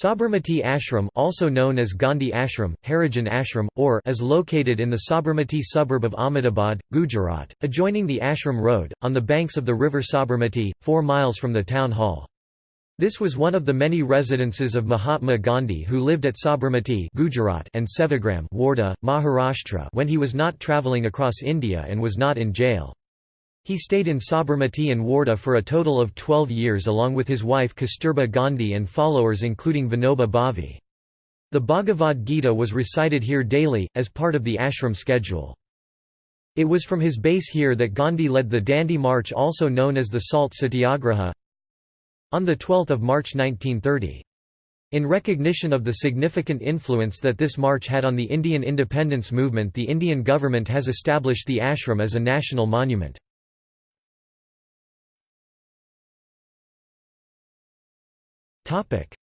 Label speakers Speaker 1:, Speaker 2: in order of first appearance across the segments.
Speaker 1: Sabarmati Ashram also known as Gandhi Ashram, Harijan Ashram, or is located in the Sabarmati suburb of Ahmedabad, Gujarat, adjoining the Ashram Road, on the banks of the river Sabarmati, 4 miles from the town hall. This was one of the many residences of Mahatma Gandhi who lived at Sabarmati Gujarat and Sevagram Wardha, Maharashtra when he was not travelling across India and was not in jail. He stayed in Sabarmati and Wardha for a total of 12 years along with his wife Kasturba Gandhi and followers including Vinoba Bhave. The Bhagavad Gita was recited here daily, as part of the ashram schedule. It was from his base here that Gandhi led the Dandi March also known as the Salt Satyagraha on 12 March 1930. In recognition of the significant influence that this march had on the Indian independence movement the Indian government has established the ashram as a national monument.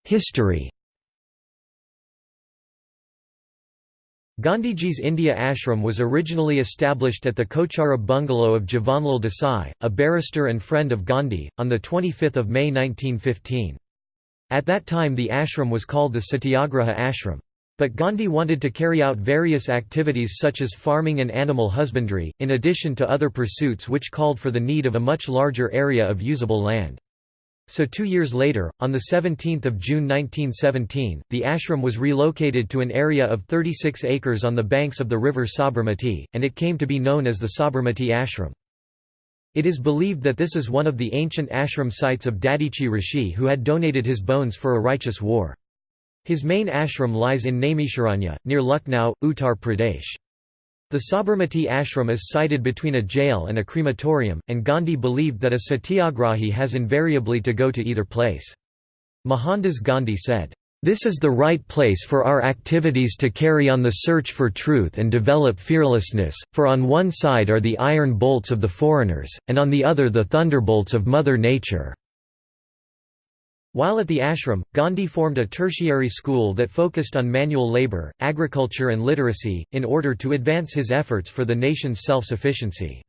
Speaker 1: History Gandhiji's India Ashram was originally established at the Kocharab bungalow of Jivanlal Desai, a barrister and friend of Gandhi, on 25 May 1915. At that time the ashram was called the Satyagraha Ashram. But Gandhi wanted to carry out various activities such as farming and animal husbandry, in addition to other pursuits which called for the need of a much larger area of usable land. So two years later, on 17 June 1917, the ashram was relocated to an area of 36 acres on the banks of the river Sabarmati, and it came to be known as the Sabarmati Ashram. It is believed that this is one of the ancient ashram sites of Dadhichi Rishi who had donated his bones for a righteous war. His main ashram lies in Naimisharanya, near Lucknow, Uttar Pradesh. The Sabarmati ashram is sited between a jail and a crematorium, and Gandhi believed that a satyagrahi has invariably to go to either place. Mohandas Gandhi said, "...this is the right place for our activities to carry on the search for truth and develop fearlessness, for on one side are the iron bolts of the foreigners, and on the other the thunderbolts of Mother Nature." While at the ashram, Gandhi formed a tertiary school that focused on manual labor, agriculture and literacy, in order to advance his efforts for the nation's self-sufficiency.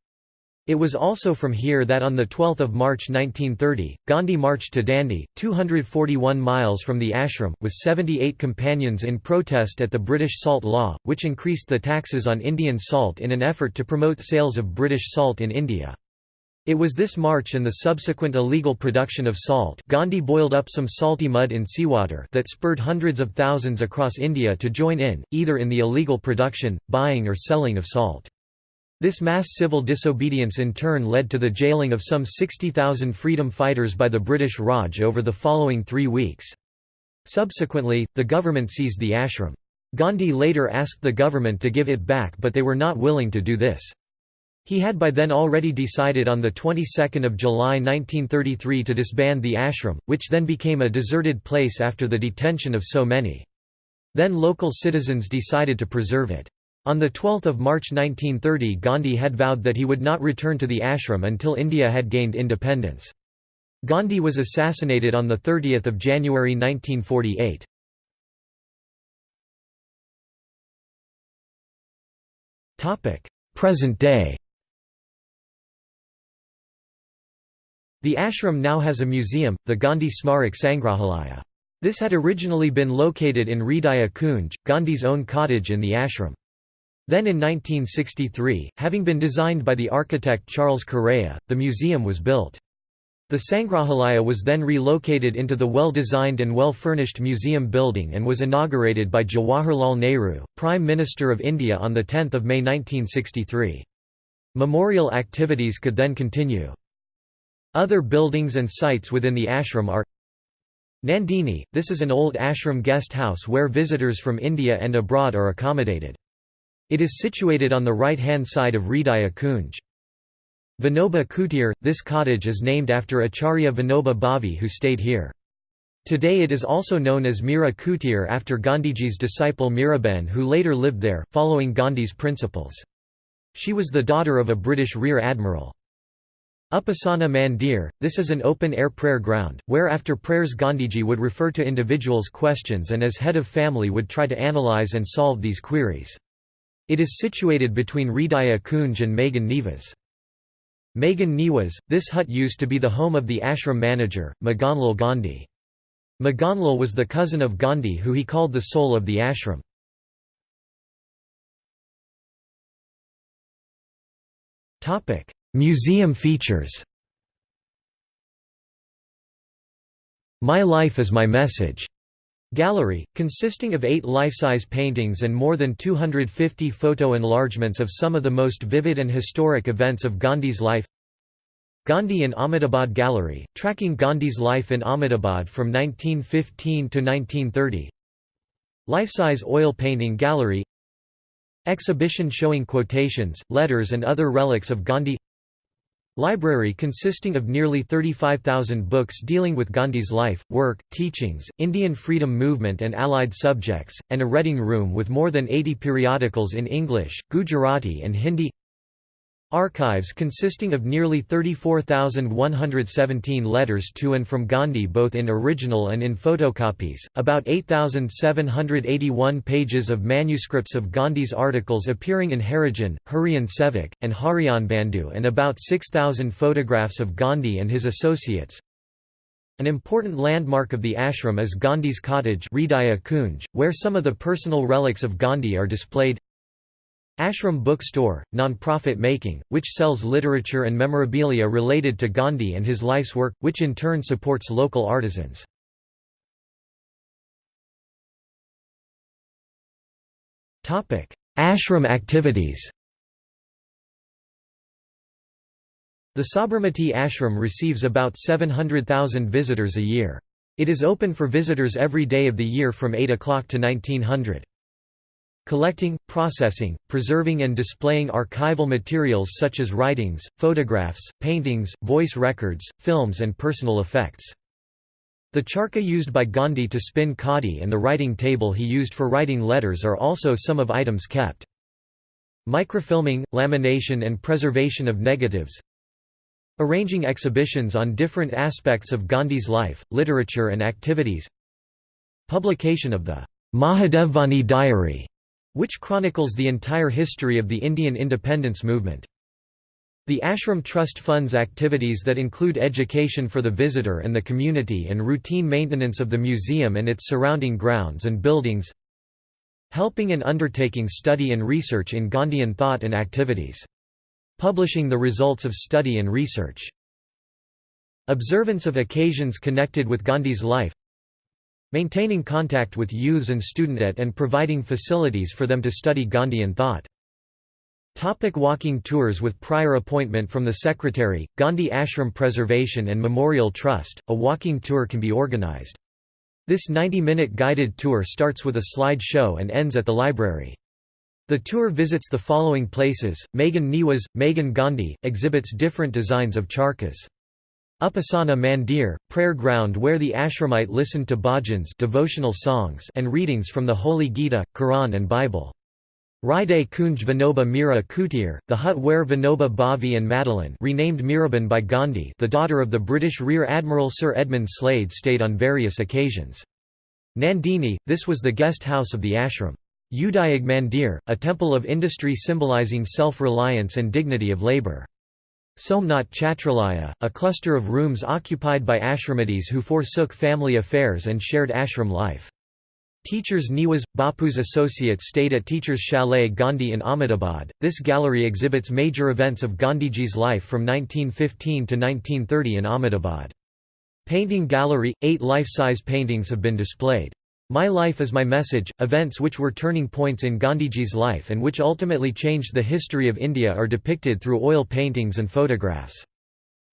Speaker 1: It was also from here that on 12 March 1930, Gandhi marched to Dandi, 241 miles from the ashram, with 78 companions in protest at the British salt law, which increased the taxes on Indian salt in an effort to promote sales of British salt in India. It was this march and the subsequent illegal production of salt Gandhi boiled up some salty mud in seawater that spurred hundreds of thousands across India to join in, either in the illegal production, buying or selling of salt. This mass civil disobedience in turn led to the jailing of some 60,000 freedom fighters by the British Raj over the following three weeks. Subsequently, the government seized the ashram. Gandhi later asked the government to give it back but they were not willing to do this. He had by then already decided on the 22nd of July 1933 to disband the ashram, which then became a deserted place after the detention of so many. Then local citizens decided to preserve it. On 12 March 1930 Gandhi had vowed that he would not return to the ashram until India had gained independence. Gandhi was assassinated on 30 January 1948. Present day The ashram now has a museum, the Gandhi Smarak Sangrahalaya. This had originally been located in Hridaya Kunj, Gandhi's own cottage in the ashram. Then in 1963, having been designed by the architect Charles Correa, the museum was built. The Sangrahalaya was then relocated into the well-designed and well-furnished museum building and was inaugurated by Jawaharlal Nehru, Prime Minister of India on 10 May 1963. Memorial activities could then continue. Other buildings and sites within the ashram are Nandini, this is an old ashram guest house where visitors from India and abroad are accommodated. It is situated on the right-hand side of Hridaya Kunj. Vinoba Kutir, this cottage is named after Acharya Vinoba Bhave who stayed here. Today it is also known as Mira Kutir after Gandhiji's disciple Miraben who later lived there, following Gandhi's principles. She was the daughter of a British rear admiral. Upasana Mandir, this is an open-air prayer ground, where after prayers Gandhiji would refer to individuals' questions and as head of family would try to analyze and solve these queries. It is situated between Hridaya Kunj and Magan Nivas. Magan Niwas, this hut used to be the home of the ashram manager, Maganlal Gandhi. Maganlal was the cousin of Gandhi who he called the soul of the ashram. Museum features. My Life is My Message. Gallery, consisting of eight life-size paintings and more than 250 photo enlargements of some of the most vivid and historic events of Gandhi's life. Gandhi in Ahmedabad Gallery, tracking Gandhi's life in Ahmedabad from 1915 to 1930 Life-size oil painting gallery. Exhibition showing quotations, letters and other relics of Gandhi Library consisting of nearly 35,000 books dealing with Gandhi's life, work, teachings, Indian freedom movement and allied subjects, and a reading room with more than 80 periodicals in English, Gujarati and Hindi Archives consisting of nearly 34,117 letters to and from Gandhi both in original and in photocopies, about 8,781 pages of manuscripts of Gandhi's articles appearing in Harijan, Hariyan Sevak, and Harijan Bandhu and about 6,000 photographs of Gandhi and his associates. An important landmark of the ashram is Gandhi's cottage where some of the personal relics of Gandhi are displayed Ashram Bookstore, non-profit making, which sells literature and memorabilia related to Gandhi and his life's work, which in turn supports local artisans. Ashram activities The Sabarmati Ashram receives about 700,000 visitors a year. It is open for visitors every day of the year from 8 o'clock to 1900. Collecting, processing, preserving and displaying archival materials such as writings, photographs, paintings, voice records, films and personal effects. The charkha used by Gandhi to spin khadi and the writing table he used for writing letters are also some of items kept. Microfilming, lamination and preservation of negatives Arranging exhibitions on different aspects of Gandhi's life, literature and activities Publication of the Mahadevbhaini Diary which chronicles the entire history of the Indian independence movement. The Ashram Trust funds activities that include education for the visitor and the community and routine maintenance of the museum and its surrounding grounds and buildings helping and undertaking study and research in Gandhian thought and activities. Publishing the results of study and research. Observance of occasions connected with Gandhi's life Maintaining contact with youths and student and providing facilities for them to study Gandhian thought. Topic walking tours With prior appointment from the Secretary, Gandhi Ashram Preservation and Memorial Trust, a walking tour can be organized. This 90-minute guided tour starts with a slide show and ends at the library. The tour visits the following places, Magan Niwas, Magan Gandhi, exhibits different designs of charkhas. Upasana Mandir, prayer ground where the ashramite listened to bhajans devotional songs and readings from the Holy Gita, Quran and Bible. Hriday Kunj Vinoba Mira Kutir, the hut where Vinoba Bhave and Madeline renamed Miraben by Gandhi the daughter of the British Rear Admiral Sir Edmund Slade stayed on various occasions. Nandini, this was the guest house of the ashram. Udyog Mandir, a temple of industry symbolizing self-reliance and dignity of labour. Somnath Chhatralaya, a cluster of rooms occupied by ashramatis who forsook family affairs and shared ashram life. Teachers Niwas, Bapu's associates stayed at Teachers Chalet Gandhi in Ahmedabad. This gallery exhibits major events of Gandhiji's life from 1915 to 1930 in Ahmedabad. Painting Gallery – Eight life-size paintings have been displayed. My Life is My Message, events which were turning points in Gandhiji's life and which ultimately changed the history of India are depicted through oil paintings and photographs.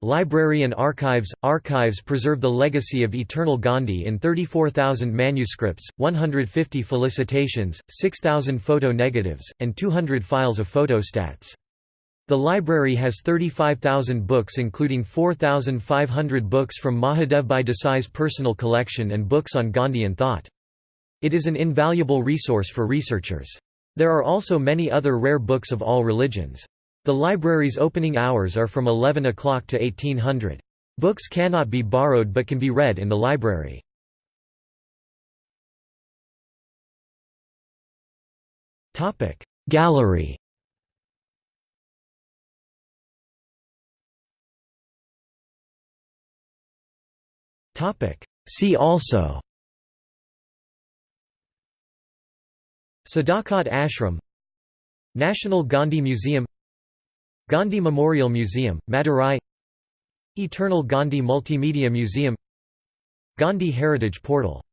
Speaker 1: Library and Archives – Archives preserve the legacy of Eternal Gandhi in 34,000 manuscripts, 150 felicitations, 6,000 photo negatives, and 200 files of photostats. The library has 35,000 books including 4,500 books from Mahadevbhai Desai's personal collection and books on Gandhian thought. It is an invaluable resource for researchers. There are also many other rare books of all religions. The library's opening hours are from 11 o'clock to 1800. Books cannot be borrowed but can be read in the library. Gallery See also Sadaqat Ashram National Gandhi Museum Gandhi Memorial Museum, Madurai Eternal Gandhi Multimedia Museum Gandhi Heritage Portal